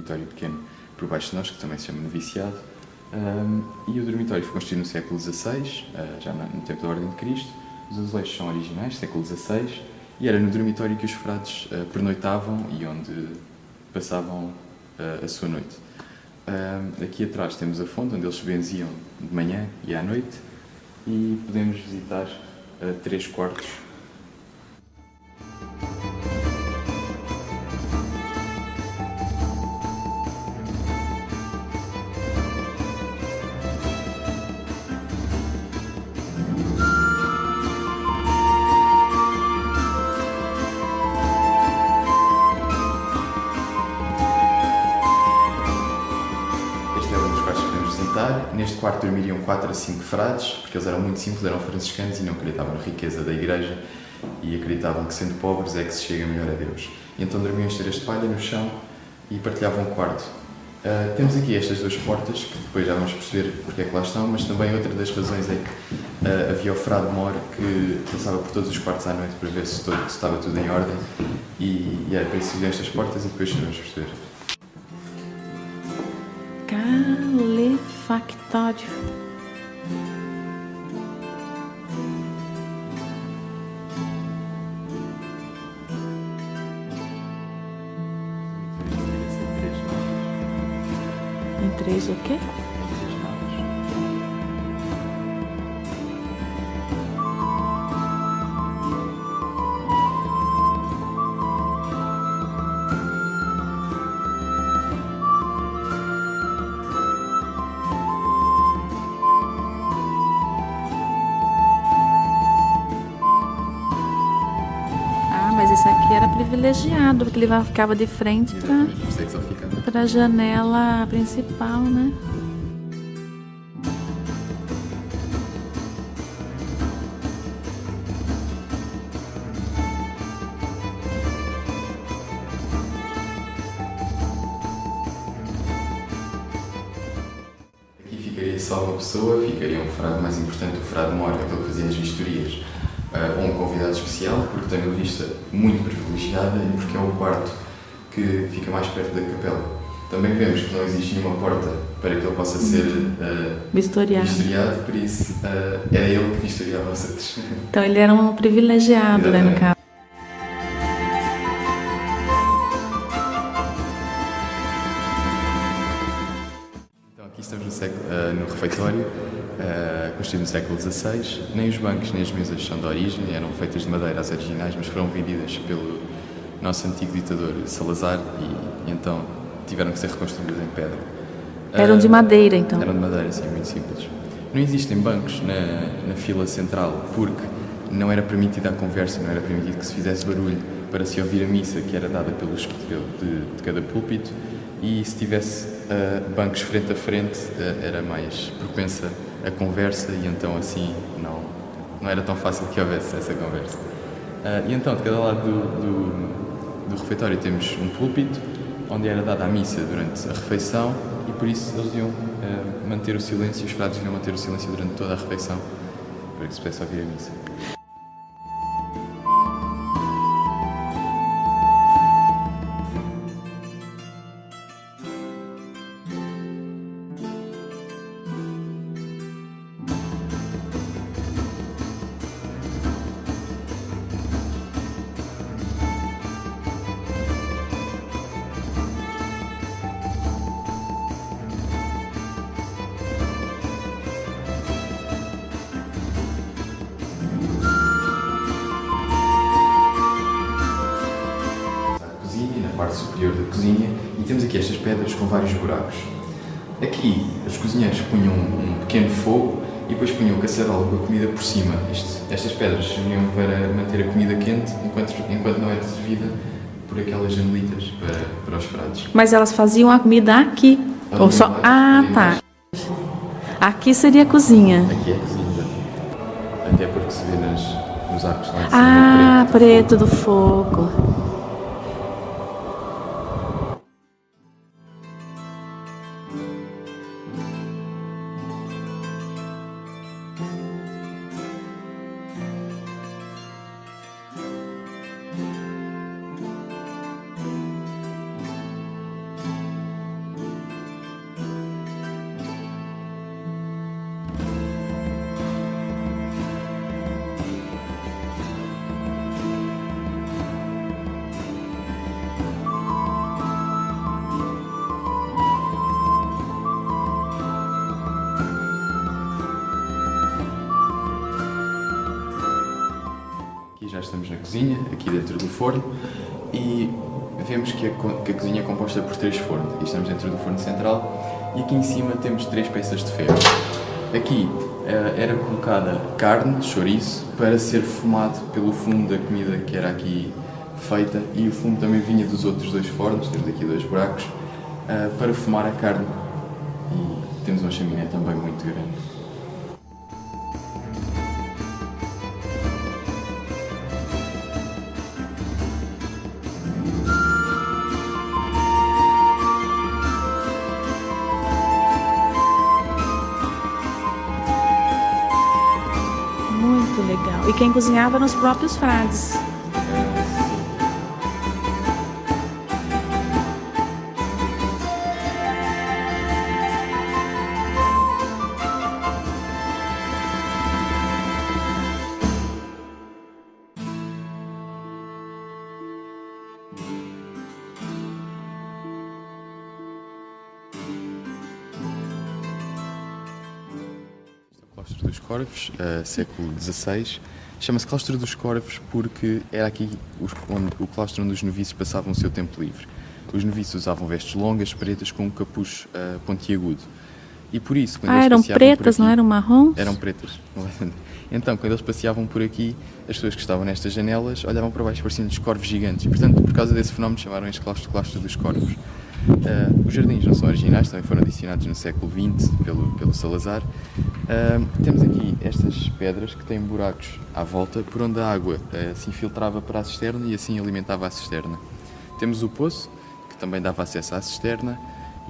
dormitório pequeno por baixo de nós, que também se chama Noviciado. Um, e o dormitório foi construído no século XVI, uh, já no tempo da Ordem de Cristo. Os azulejos são originais, século XVI, e era no dormitório que os frades uh, pernoitavam e onde passavam uh, a sua noite. aqui atrás temos a fonte, onde eles benziam de manhã e à noite, e podemos visitar três quartos Quarto dormiriam 4 a 5 frades, porque eles eram muito simples, eram franciscanos e não acreditavam na riqueza da igreja e acreditavam que sendo pobres é que se chega melhor a Deus. Então dormiam em esteiras de palha no chão e partilhavam um quarto. Uh, temos aqui estas duas portas, que depois já vamos perceber porque é que lá estão, mas também outra das razões é que uh, havia o frade mor que passava por todos os quartos à noite para ver se, todo, se estava tudo em ordem e, e era para isso estas portas e depois vamos perceber. Calefactório. Em três o quê? Privilegiado, porque ele ficava de frente para a janela principal, né? Aqui ficaria só uma pessoa, ficaria um frade mais importante, o frade mor, aquele que fazia as vistorias uh, um convidado especial, porque tem uma vista muito privilegiada e porque é o quarto que fica mais perto da capela. Também vemos que não existe nenhuma porta para que ele possa ser uh, vistoriado. vistoriado, por isso uh, era ele que vistoriava os outros. Então ele era um privilegiado, né, no caso. Construído no século XVI. Nem os bancos nem as mesas são de origem, eram feitas de madeira as originais, mas foram vendidas pelo nosso antigo ditador Salazar e, e então tiveram que ser reconstruídas em pedra. Eram de madeira, então? Eram de madeira, sim, muito simples. Não existem bancos na, na fila central porque não era permitida a conversa, não era permitido que se fizesse barulho para se ouvir a missa que era dada pelos, de, de cada púlpito e se tivesse uh, bancos frente a frente uh, era mais propensa a conversa e então assim não, não era tão fácil que houvesse essa conversa. Uh, e então, de cada lado do, do, do, refeitório temos um púlpito, onde era dada a missa durante a refeição e por isso eles deviam uh, manter o silêncio, os frades deviam manter o silêncio durante toda a refeição, para que se pudesse ouvir a missa. Superior da cozinha e temos aqui estas pedras com vários buracos. Aqui os cozinheiros punham um pequeno fogo e depois punham o caçarola com a comida por cima. Este, estas pedras serviam para manter a comida quente enquanto, enquanto não era servida por aquelas janelitas para, para os pratos. Mas elas faziam a comida aqui? Ou só... Ah, tá. Aqui seria a cozinha. Aqui é a cozinha. Até porque se vê nas, nos arcos lá em cima. Ah, preto, preto do fogo. Estamos na cozinha, aqui dentro do forno, e vemos que a, que a cozinha é composta por três fornos. Aqui estamos dentro do forno central e aqui em cima temos três peças de ferro. Aqui uh, era colocada carne, chouriço, para ser fumado pelo fumo da comida que era aqui feita e o fumo também vinha dos outros dois fornos, temos aqui dois buracos, uh, para fumar a carne. E temos uma chaminé também muito grande. Legal. E quem cozinhava nos próprios frades. Claustro dos Corvos, uh, século XVI. Chama-se Claustro dos Corvos porque era aqui os, onde, o claustro onde os noviços passavam o seu tempo livre. Os noviços usavam vestes longas, pretas, com um capuz uh, pontiagudo. E por isso, quando ah, eles eram pretas, aqui, não eram marrons? Eram pretas. Então, quando eles passeavam por aqui, as pessoas que estavam nestas janelas olhavam para baixo pareciam-lhes corvos gigantes. E, portanto, por causa desse fenómeno, chamaram este claustro Claustro dos Corvos. Uh, os jardins não são originais, também foram adicionados no século XX pelo, pelo Salazar. Uh, temos aqui estas pedras que têm buracos à volta por onde a água uh, se infiltrava para a cisterna e assim alimentava a cisterna. Temos o poço, que também dava acesso à cisterna,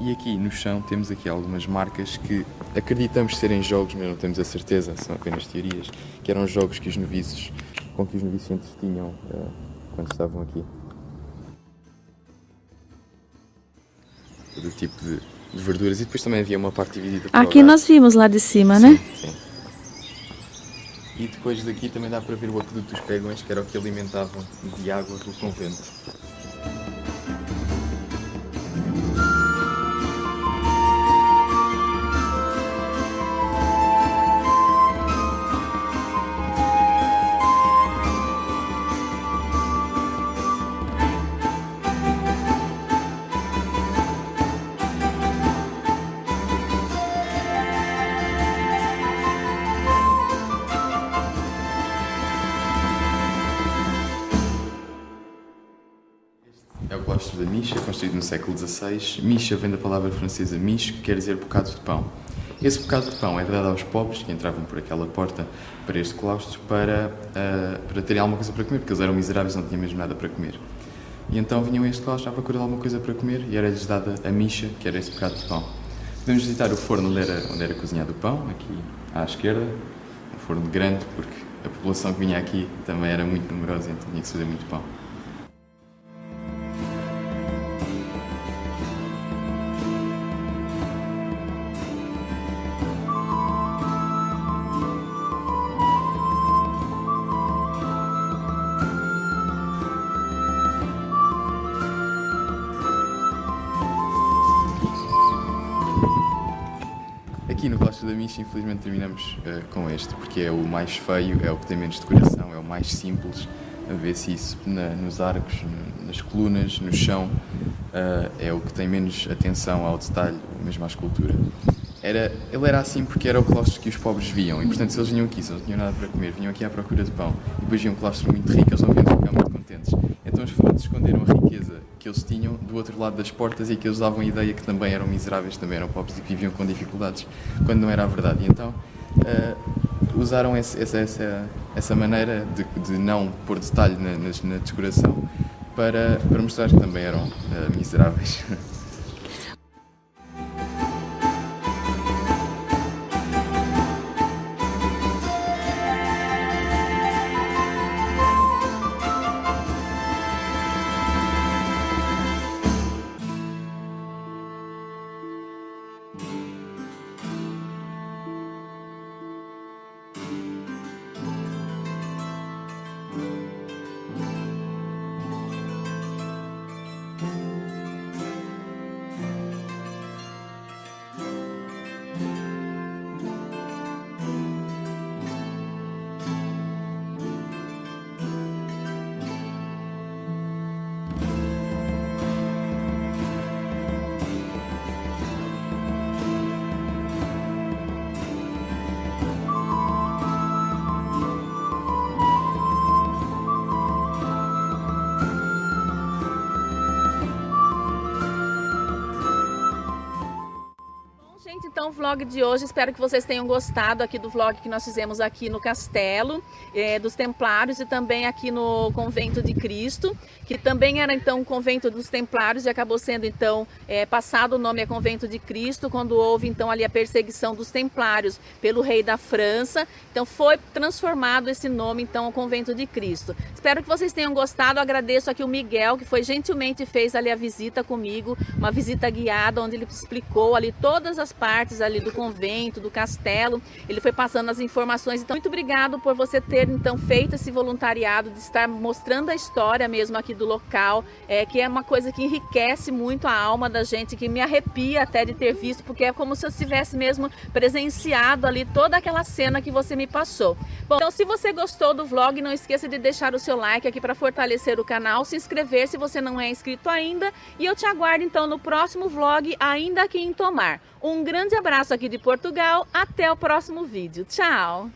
e aqui no chão temos aqui algumas marcas que acreditamos serem jogos, mas não temos a certeza, são apenas teorias, que eram jogos que os noviços, com que os noviços se entretinham quando estavam aqui. Todo tipo de, de, verduras e depois também havia uma parte dividida por Aqui nós vimos lá de cima, sim, né? Sim. E depois daqui também dá para ver o aqueduto dos pegões, que era o que alimentavam de água do convento. Da Misha, construído no século XVI. Misha vem da palavra francesa miche, que quer dizer bocado de pão. Esse bocado de pão é dado aos pobres que entravam por aquela porta para este claustro para, uh, para terem alguma coisa para comer, porque eles eram miseráveis e não tinham mesmo nada para comer. E então vinham a este claustro à procura de alguma coisa para comer e era-lhes dada a micha, que era esse bocado de pão. Podemos visitar o forno onde era, onde era cozinhado o pão, aqui à esquerda, um forno grande, porque a população que vinha aqui também era muito numerosa, então tinha que fazer muito pão. Infelizmente, terminamos uh, com este, porque é o mais feio, é o que tem menos decoração, é o mais simples. A ver se isso na, nos arcos, nas colunas, no chão, uh, é o que tem menos atenção ao detalhe, mesmo à escultura. Era, ele era assim porque era o claustro que os pobres viam, e portanto, se eles vinham aqui, se eles não tinham nada para comer, vinham aqui à procura de pão, e depois viam um claustro muito rico, eles não vinham ficar muito contentes. Então os fortes esconderam a riqueza que eles tinham do outro lado das portas e que eles davam a ideia que também eram miseráveis, também eram pobres e que viviam com dificuldades, quando não era a verdade. E então uh, usaram esse, essa, essa, essa maneira de, de não pôr detalhe na, na, na decoração para, para mostrar que também eram uh, miseráveis. então o vlog de hoje, espero que vocês tenham gostado aqui do vlog que nós fizemos aqui no castelo é, dos Templários e também aqui no Convento de Cristo, que também era então o Convento dos Templários e acabou sendo então é, passado o nome a Convento de Cristo quando houve então ali a perseguição dos Templários pelo rei da França. Então foi transformado esse nome então ao Convento de Cristo. Espero que vocês tenham gostado, agradeço aqui o Miguel que foi gentilmente fez ali a visita comigo, uma visita guiada onde ele explicou ali todas as partes ali do convento, do castelo. Ele foi passando as informações. Então, muito obrigado por você ter então feito esse voluntariado de estar mostrando a história mesmo aqui do local, é, que é uma coisa que enriquece muito a alma da gente, que me arrepia até de ter visto, porque é como se eu tivesse mesmo presenciado ali toda aquela cena que você me passou. Bom, então se você gostou do vlog, não esqueça de deixar o seu like aqui para fortalecer o canal, se inscrever se você não é inscrito ainda e eu te aguardo então no próximo vlog, ainda aqui em Tomar. Um grande abraço aqui de Portugal, até o próximo vídeo. Tchau!